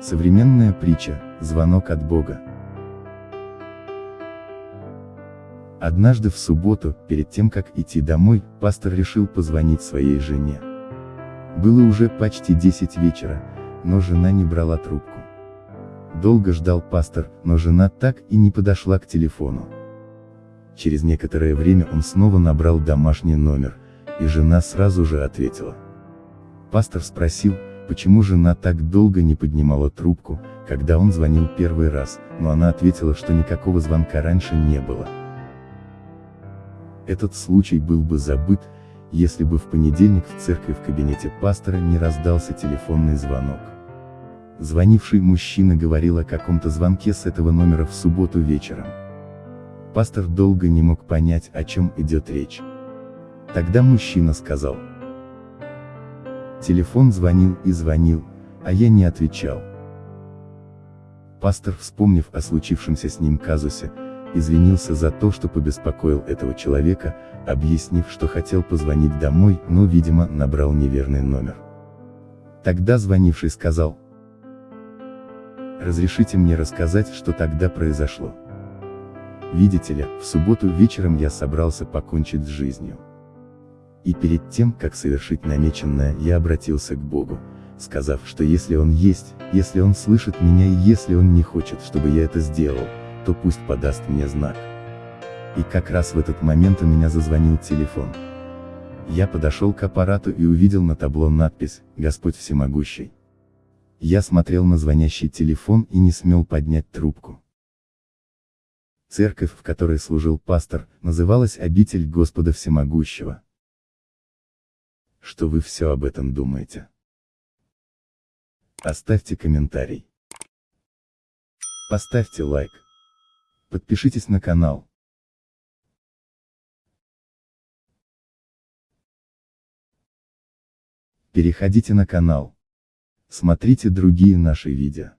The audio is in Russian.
Современная притча, звонок от Бога. Однажды в субботу, перед тем как идти домой, пастор решил позвонить своей жене. Было уже почти 10 вечера, но жена не брала трубку. Долго ждал пастор, но жена так и не подошла к телефону. Через некоторое время он снова набрал домашний номер, и жена сразу же ответила. Пастор спросил, почему жена так долго не поднимала трубку, когда он звонил первый раз, но она ответила, что никакого звонка раньше не было. Этот случай был бы забыт, если бы в понедельник в церкви в кабинете пастора не раздался телефонный звонок. Звонивший мужчина говорил о каком-то звонке с этого номера в субботу вечером. Пастор долго не мог понять, о чем идет речь. Тогда мужчина сказал. Телефон звонил и звонил, а я не отвечал. Пастор, вспомнив о случившемся с ним казусе, извинился за то, что побеспокоил этого человека, объяснив, что хотел позвонить домой, но, видимо, набрал неверный номер. Тогда звонивший сказал, «Разрешите мне рассказать, что тогда произошло. Видите ли, в субботу вечером я собрался покончить с жизнью. И перед тем, как совершить намеченное, я обратился к Богу, сказав, что если Он есть, если Он слышит меня и если Он не хочет, чтобы я это сделал, то пусть подаст мне знак. И как раз в этот момент у меня зазвонил телефон. Я подошел к аппарату и увидел на табло надпись «Господь всемогущий». Я смотрел на звонящий телефон и не смел поднять трубку. Церковь, в которой служил пастор, называлась «Обитель Господа Всемогущего». Что вы все об этом думаете? Оставьте комментарий. Поставьте лайк. Подпишитесь на канал. Переходите на канал. Смотрите другие наши видео.